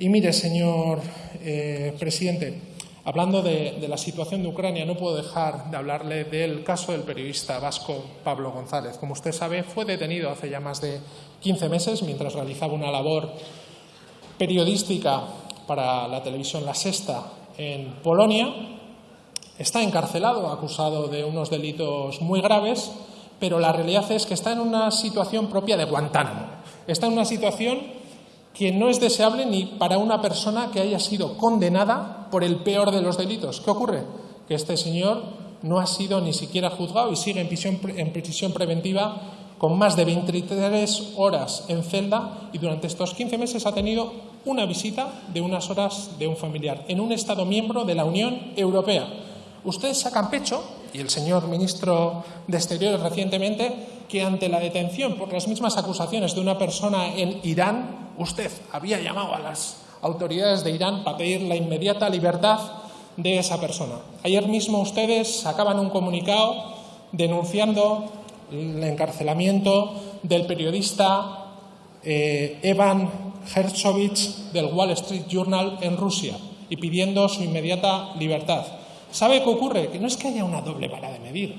Y mire, señor eh, presidente, hablando de, de, la situación de Ucrania, no puedo dejar de hablarle del caso del periodista vasco Pablo González. Como usted sabe, fue detenido hace ya más de 15 meses mientras realizaba una labor periodística para la televisión La Sexta en Polonia. Está encarcelado, acusado de unos delitos muy graves, pero la realidad es que está en una situación propia de Guantánamo. Está en una situación que no es deseable ni para una persona que haya sido condenada por el peor de los delitos. ¿Qué ocurre? Que este señor no ha sido ni siquiera juzgado y sigue en prisión, en prisión preventiva con más de 23 horas en celda y durante estos 15 meses ha tenido una visita de unas horas de un familiar en un Estado miembro de la Unión Europea. Ustedes sacan pecho, y el señor ministro de Exteriores recientemente, que ante la detención por las mismas acusaciones de una persona en Irán, usted había llamado a las autoridades de Irán para pedir la inmediata libertad de esa persona. Ayer mismo ustedes sacaban un comunicado denunciando el encarcelamiento del periodista eh, Evan Herzovich del Wall Street Journal en Rusia y pidiendo su inmediata libertad. ¿Sabe qué ocurre? Que no es que haya una doble vara de medir,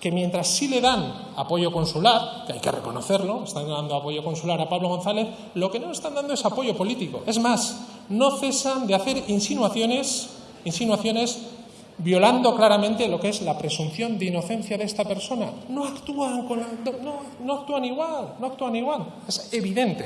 que mientras sí le dan apoyo consular, que hay que reconocerlo, están dando apoyo consular a Pablo González, lo que no están dando es apoyo político. Es más, no cesan de hacer insinuaciones, insinuaciones violando claramente lo que es la presunción de inocencia de esta persona. No actúan, con no actúan igual, no actúan igual. Es evidente.